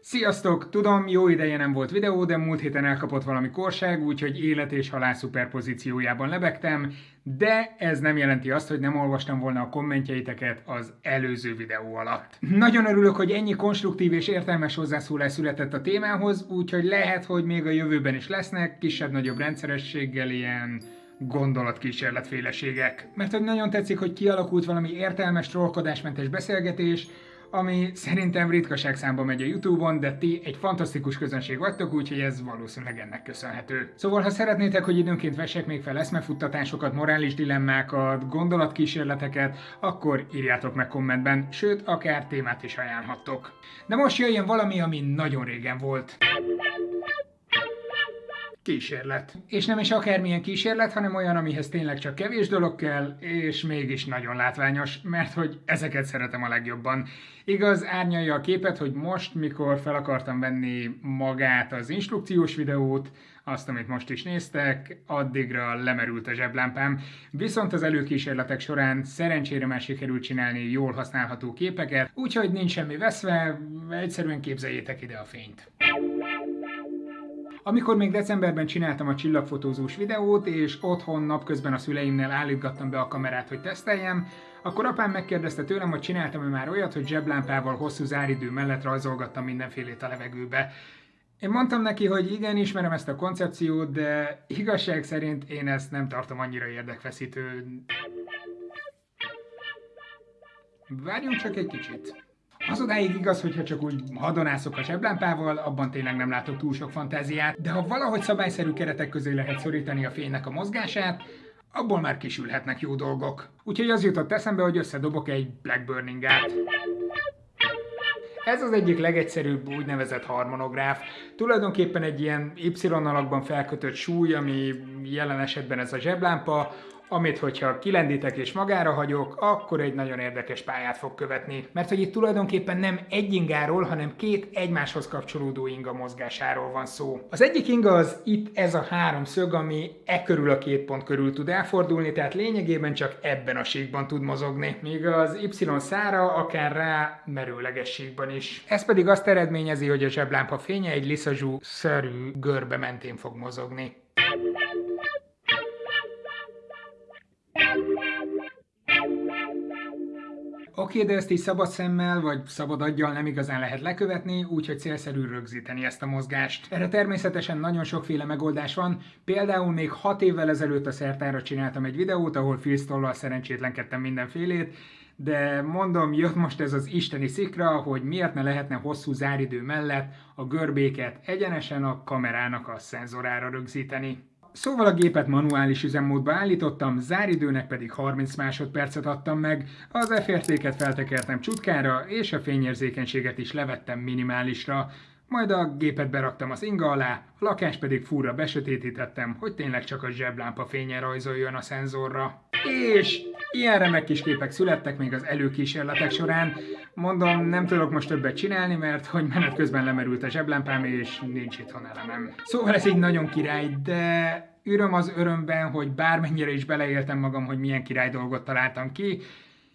Sziasztok! Tudom, jó ideje nem volt videó, de múlt héten elkapott valami korság, úgyhogy élet és halál szuperpozíciójában lebegtem, de ez nem jelenti azt, hogy nem olvastam volna a kommentjeiteket az előző videó alatt. Nagyon örülök, hogy ennyi konstruktív és értelmes hozzászólás született a témához, úgyhogy lehet, hogy még a jövőben is lesznek, kisebb-nagyobb rendszerességgel ilyen gondolatkísérletféleségek. Mert hogy nagyon tetszik, hogy kialakult valami értelmes, trollkodásmentes beszélgetés, ami szerintem ritkaság számba megy a Youtube-on, de ti egy fantasztikus közönség vagytok, úgyhogy ez valószínűleg ennek köszönhető. Szóval, ha szeretnétek, hogy időnként vessek még fel eszmefuttatásokat, morális dilemmákat, gondolatkísérleteket, akkor írjátok meg kommentben, sőt, akár témát is ajánlhattok. De most jöjjön valami, ami nagyon régen volt kísérlet. És nem is akármilyen kísérlet, hanem olyan, amihez tényleg csak kevés dolog kell, és mégis nagyon látványos, mert hogy ezeket szeretem a legjobban. Igaz, árnyalja a képet, hogy most, mikor fel akartam venni magát az instrukciós videót, azt, amit most is néztek, addigra lemerült a zseblámpám, viszont az előkísérletek során szerencsére már sikerült csinálni jól használható képeket, úgyhogy nincs semmi veszve, egyszerűen képzeljétek ide a fényt. Amikor még decemberben csináltam a csillagfotózós videót, és otthon napközben a szüleimnél állítgattam be a kamerát, hogy teszteljem, akkor apám megkérdezte tőlem, hogy csináltam-e már olyat, hogy zseblámpával hosszú záridő mellett rajzolgattam mindenfélét a levegőbe. Én mondtam neki, hogy igen, ismerem ezt a koncepciót, de igazság szerint én ezt nem tartom annyira érdekfeszítő. Várjunk csak egy kicsit. Az odáig igaz, hogyha csak úgy hadonászok a zseblámpával, abban tényleg nem látok túl sok fantáziát, de ha valahogy szabályszerű keretek közé lehet szorítani a fénynek a mozgását, abból már kisülhetnek jó dolgok. Úgyhogy az jutott eszembe, hogy összedobok egy Blackburning-át. Ez az egyik legegyszerűbb úgynevezett harmonográf. Tulajdonképpen egy ilyen Y-alakban felkötött súly, ami jelen esetben ez a zseblámpa, amit hogyha kilendítek és magára hagyok, akkor egy nagyon érdekes pályát fog követni. Mert hogy itt tulajdonképpen nem egy ingáról, hanem két egymáshoz kapcsolódó inga mozgásáról van szó. Az egyik inga az itt ez a három szög, ami e körül a két pont körül tud elfordulni, tehát lényegében csak ebben a síkban tud mozogni. Míg az Y szára akár rá merőleges síkban is. Ez pedig azt eredményezi, hogy a zseblámpa fénye egy liszazsú szerű görbe mentén fog mozogni. Oké, de ezt így szabad szemmel, vagy szabad aggyal nem igazán lehet lekövetni, úgyhogy célszerű rögzíteni ezt a mozgást. Erre természetesen nagyon sokféle megoldás van, például még 6 évvel ezelőtt a szertára csináltam egy videót, ahol filztollal szerencsétlenkedtem mindenfélét, de mondom, jött most ez az isteni szikra, hogy miért ne lehetne hosszú záridő mellett a görbéket egyenesen a kamerának a szenzorára rögzíteni. Szóval a gépet manuális üzemmódba állítottam, záridőnek pedig 30 másodpercet adtam meg, az F-értéket feltekertem csutkára, és a fényérzékenységet is levettem minimálisra, majd a gépet beraktam az inga alá, a lakás pedig fúra besötétítettem, hogy tényleg csak a zseblámpa fénye rajzoljon a szenzorra. És ilyen remek kis képek születtek még az előkísérletek során. Mondom, nem tudok most többet csinálni, mert hogy menet közben lemerült a zseblámpám, és nincs itthon elemem. Szóval ez így nagyon király, de öröm az örömben, hogy bármennyire is beleéltem magam, hogy milyen király dolgot találtam ki,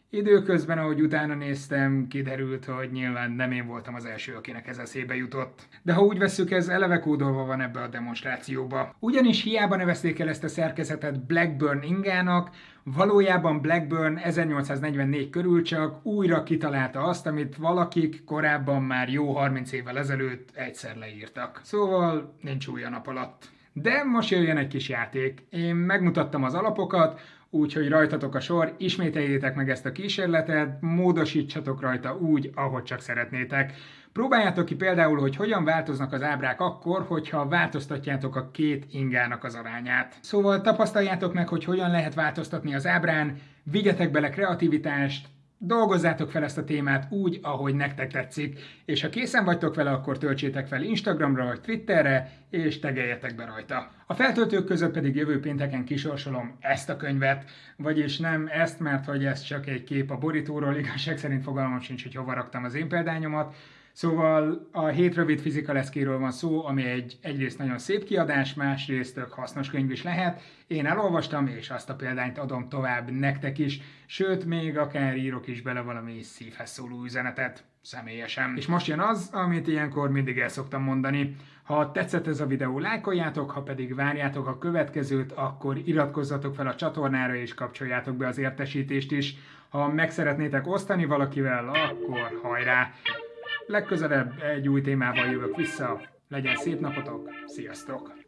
Időközben, ahogy utána néztem, kiderült, hogy nyilván nem én voltam az első, akinek ez eszébe jutott. De ha úgy veszük, ez eleve kódolva van ebbe a demonstrációba. Ugyanis hiába nevezték el ezt a szerkezetet Blackburn ingának, valójában Blackburn 1844 körül csak újra kitalálta azt, amit valakik korábban már jó 30 évvel ezelőtt egyszer leírtak. Szóval nincs új a nap alatt. De most jöjjön egy kis játék. Én megmutattam az alapokat, úgyhogy rajtatok a sor, ismételjétek meg ezt a kísérletet, módosítsatok rajta úgy, ahogy csak szeretnétek. Próbáljátok ki például, hogy hogyan változnak az ábrák akkor, hogyha változtatjátok a két ingának az arányát. Szóval tapasztaljátok meg, hogy hogyan lehet változtatni az ábrán, vigyetek bele kreativitást, dolgozzátok fel ezt a témát úgy, ahogy nektek tetszik, és ha készen vagytok vele, akkor töltsétek fel Instagramra vagy Twitterre, és tegeljetek be rajta. A feltöltők között pedig jövő pénteken kisorsolom ezt a könyvet, vagyis nem ezt, mert hogy ez csak egy kép a borítóról, igazság szerint fogalmam sincs, hogy hova raktam az én példányomat, Szóval a hét rövid fizika leszkéről van szó, ami egy egyrészt nagyon szép kiadás, másrészt tök hasznos könyv is lehet. Én elolvastam, és azt a példányt adom tovább nektek is, sőt, még akár írok is bele valami szívhez szóló üzenetet, személyesen. És most jön az, amit ilyenkor mindig el szoktam mondani. Ha tetszett ez a videó, lájkoljátok, ha pedig várjátok a következőt, akkor iratkozzatok fel a csatornára és kapcsoljátok be az értesítést is. Ha meg szeretnétek osztani valakivel, akkor hajrá! Legközelebb egy új témával jövök vissza. Legyen szép napotok, sziasztok!